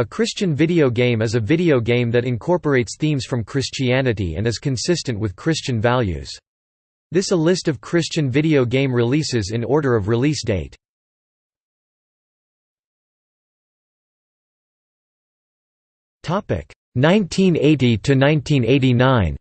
A Christian video game is a video game that incorporates themes from Christianity and is consistent with Christian values. This a list of Christian video game releases in order of release date. Topic 1980 to 1989.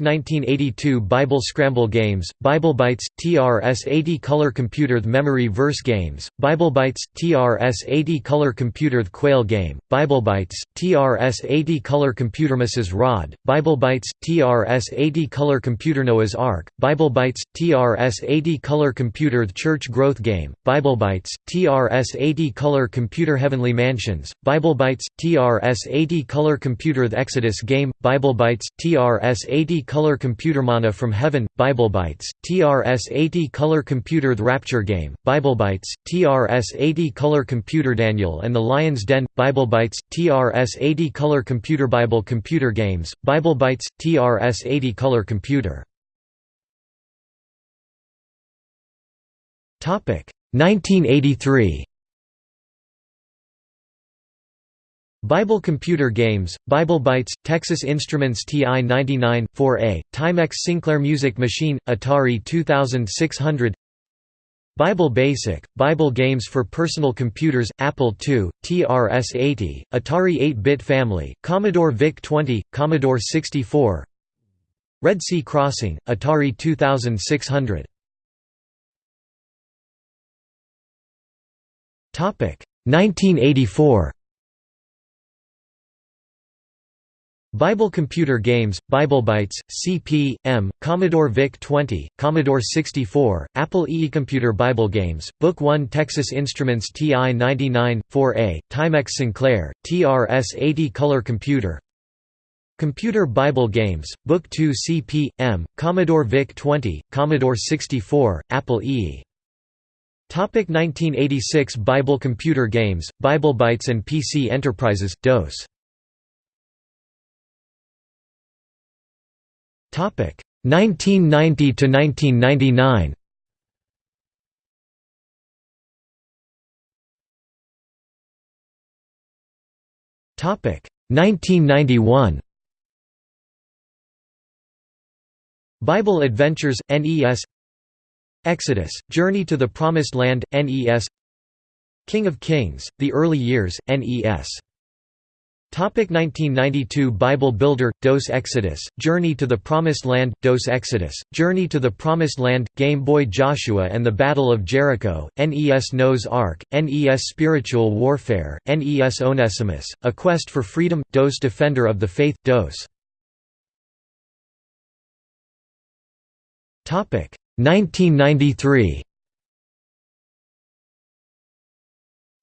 1982 Bible Scramble Games, Bible BibleBytes, TRS-80 Color Computer Memory Verse Games, Bible BibleBytes, TRS-80 Color Computer Quail Game, Bible BibleBytes, TRS-80 Color Computer Mrs. Rod, Bible BibleBytes, TRS-80 Color Computer Noah's Ark, Bible BibleBytes, TRS-80 Color Computer Church Growth Game, Bible BibleBytes, TRS-80 Color Computer Heavenly Mansions, Bible BibleBytes, TRS-80 Color Computer Exodus Game, Bible BibleBytes, TRS 80 Color Computer Manna from Heaven, BibleBytes, TRS 80 Color Computer The Rapture Game, BibleBytes, TRS 80 Color Computer Daniel and the Lion's Den, BibleBytes, TRS 80 Color Computer Bible Computer Games, BibleBytes, TRS 80 Color Computer. 1983 Bible Computer Games, BibleBytes, Texas Instruments TI-99, 4A, Timex Sinclair Music Machine, Atari 2600 Bible Basic, Bible Games for Personal Computers, Apple II, TRS-80, Atari 8-bit Family, Commodore VIC-20, Commodore 64 Red Sea Crossing, Atari 2600 1984 Bible Computer Games, BibleBytes, CP, M, Commodore VIC-20, Commodore 64, Apple II Computer Bible Games, Book 1 Texas Instruments TI-99, 4A, Timex Sinclair, TRS-80 Color Computer Computer Bible Games, Book 2 CP, M, Commodore VIC-20, Commodore 64, Apple II. Topic 1986 Bible Computer Games, BibleBytes and PC Enterprises, DOS Topic. 1990 to 1999. Topic. 1991. Bible Adventures NES Exodus Journey to the Promised Land NES King of Kings The Early Years NES 1992 Bible Builder, DOS Exodus, Journey to the Promised Land, DOS Exodus, Journey to the Promised Land, Game Boy Joshua and the Battle of Jericho, NES Noah's Ark, NES Spiritual Warfare, NES Onesimus, A Quest for Freedom, DOS Defender of the Faith, DOS. Topic 1993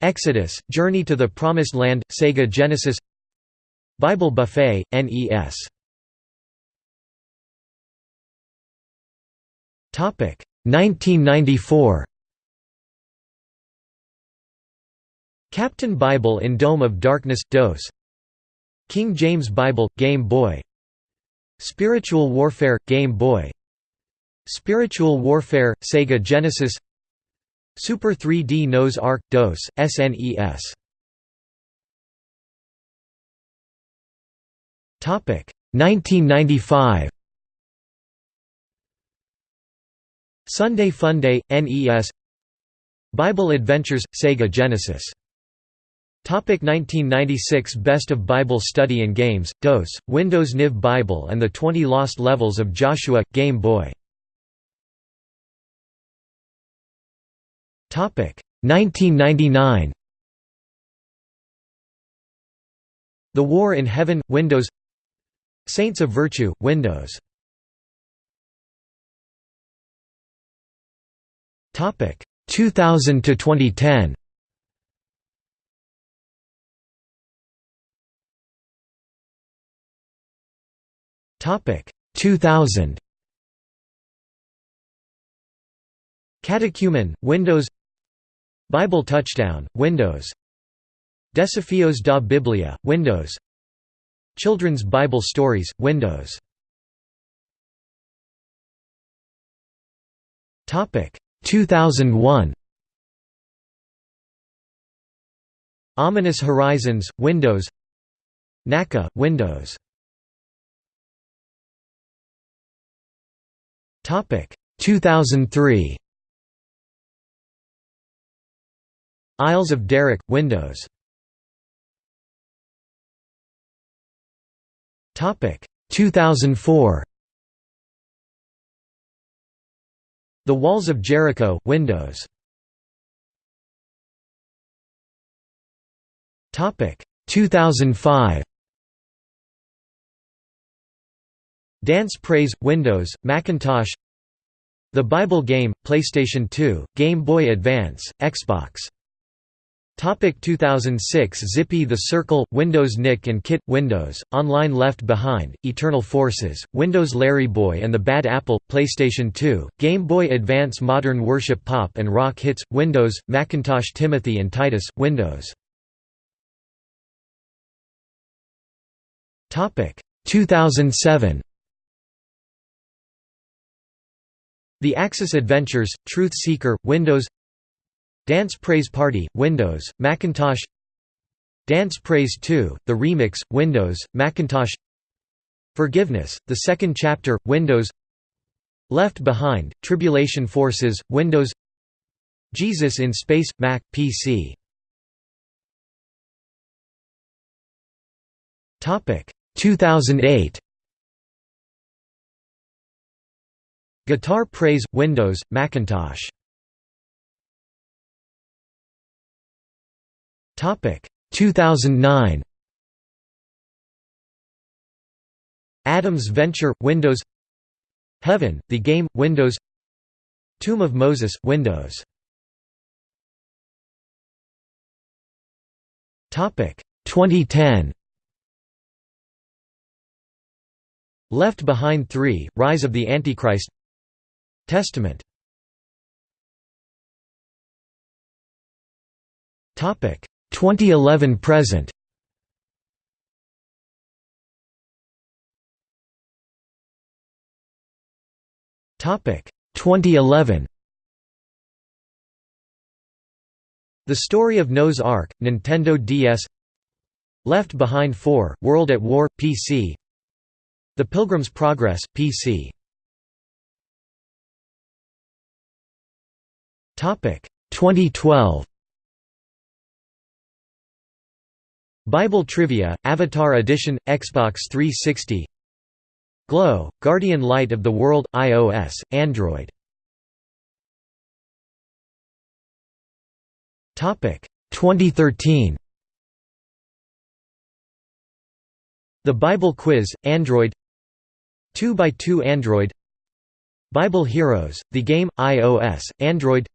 Exodus, Journey to the Promised Land, Sega Genesis Bible Buffet, NES. Topic 1994. Captain Bible in Dome of Darkness DOS. King James Bible Game Boy. Spiritual Warfare Game Boy. Spiritual Warfare Sega Genesis. Super 3D Noah's Ark DOS SNES. 1995 Sunday Funday NES Bible Adventures Sega Genesis. Topic 1996 Best of Bible Study and Games, DOS, Windows NIV Bible and the 20 Lost Levels of Joshua, Game Boy. Topic 1999 The War in Heaven, Windows Saints of Virtue, Windows. Topic 2000 to 2010. Topic 2000. Catechumen, Windows. Bible Touchdown, Windows. Desafios da Biblia, Windows. Children's Bible Stories, Windows. Topic 2001. Ominous Horizons, Windows NACA, Windows Topic 2003 Isles of Derek, Windows 2004 The Walls of Jericho, Windows. Topic. 2005 Dance Praise, Windows, Macintosh. The Bible Game, PlayStation 2, Game Boy Advance, Xbox Topic 2006 Zippy The Circle, Windows Nick and Kit, Windows, Online Left Behind, Eternal Forces, Windows LarryBoy and the Bad Apple, PlayStation 2, Game Boy Advance Modern Worship Pop and Rock Hits, Windows, Macintosh Timothy and Titus, Windows. 2007 The Axis Adventures, Truth Seeker, Windows Dance Praise Party, Windows, Macintosh. Dance Praise 2, The Remix, Windows, Macintosh. Forgiveness, The Second Chapter, Windows. Left Behind, Tribulation Forces, Windows. Jesus in Space, Mac, PC Topic 2008 Guitar Praise, Windows, Macintosh 2009 Adams Venture Windows. Heaven the game Windows. Tomb of Moses Windows. Topic. 2010 Left Behind 3 Rise of the Antichrist. Testament. Topic 2011 present. Topic 2011 The Story of Noah's Ark, Nintendo DS Left Behind 4, World at War, PC The Pilgrim's Progress, PC 2012 Bible Trivia, Avatar Edition, Xbox 360 Glow, Guardian Light of the World, iOS, Android. Topic 2013 The Bible Quiz, Android. 2x2 Android. Bible Heroes, the game, iOS, Android.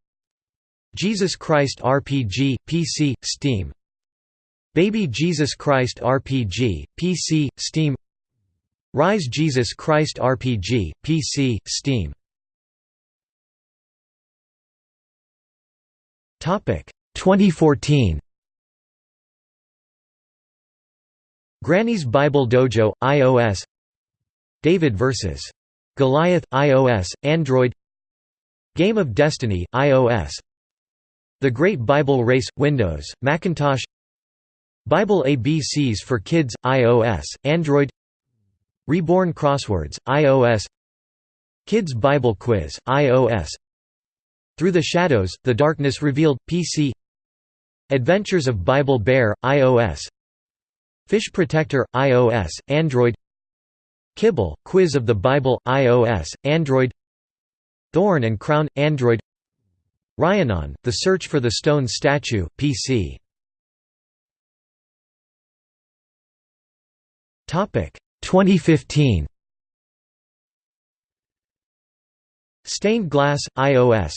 Jesus Christ RPG, PC, Steam Baby Jesus Christ RPG, PC, Steam. Rise Jesus Christ RPG, PC, Steam. Topic 2014 Granny's Bible Dojo, iOS David vs. Goliath, iOS, Android. Game of Destiny, iOS The Great Bible Race, Windows, Macintosh Bible ABCs for Kids, iOS, Android. Reborn Crosswords, iOS Kids Bible Quiz, iOS Through the Shadows, The Darkness Revealed, PC Adventures of Bible Bear, iOS Fish Protector, iOS, Android. Kibble, Quiz of the Bible, iOS, Android. Thorn and Crown, Android. Ryanon, The Search for the Stone Statue, PC 2015 Stained Glass, iOS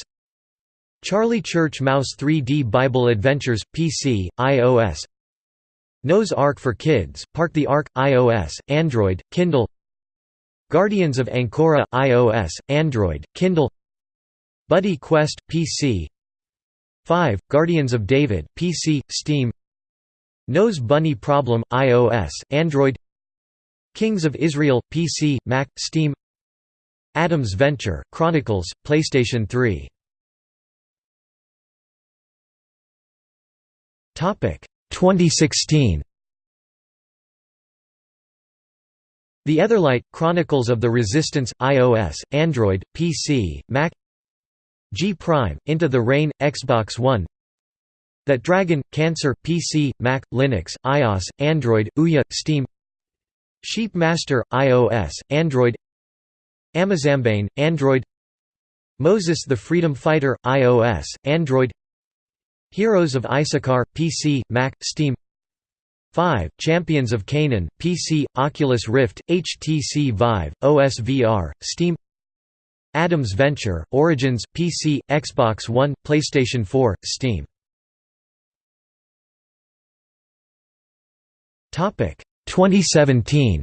Charlie Church Mouse 3D Bible Adventures, PC, iOS Noah's Ark for Kids, Park the Ark, iOS, Android, Kindle. Guardians of Ancora, iOS, Android, Kindle. Buddy Quest, PC 5, Guardians of David, PC, Steam. Noah's Bunny Problem, iOS, Android Kings of Israel, PC, Mac, Steam. Adams Venture, Chronicles, PlayStation 3 2016 The Etherlight – Chronicles of the Resistance, iOS, Android, PC, Mac. G Prime, Into the Rain, Xbox One. That Dragon, Cancer, PC, Mac, Linux, iOS, Android, Ouya, Steam Sheep Master, iOS, Android Amazambane, Android Moses the Freedom Fighter, iOS, Android Heroes of Issachar, PC, Mac, Steam 5. Champions of Canaan, PC, Oculus Rift, HTC Vive, OS VR, Steam Adams Venture, Origins, PC, Xbox One, PlayStation 4, Steam 2017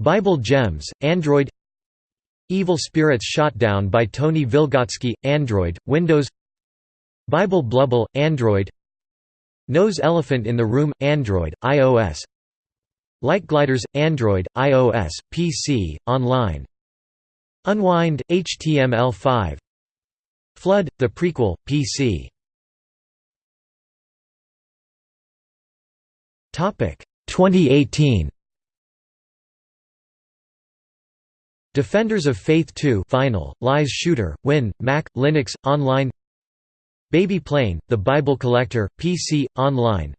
Bible Gems, Android. Evil Spirits Shot Down by Tony Vilgotsky, Android, Windows. Bible Blubble, Android. Noah's Elephant in the Room, Android, iOS. Light Gliders, Android, iOS, PC, online. Unwind, HTML5 Flood, the prequel, PC 2018 Defenders of Faith 2 Final, Lies Shooter, Win, Mac, Linux, Online. Baby Plane, The Bible Collector, PC, Online.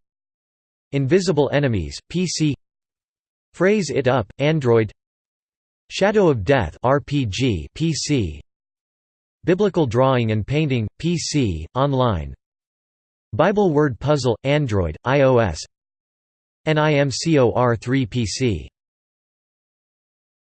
Invisible Enemies, PC Phrase It Up, Android. Shadow of Death RPG, PC Biblical Drawing and Painting, PC, Online. Bible Word Puzzle, Android, iOS NIMCOR3 PC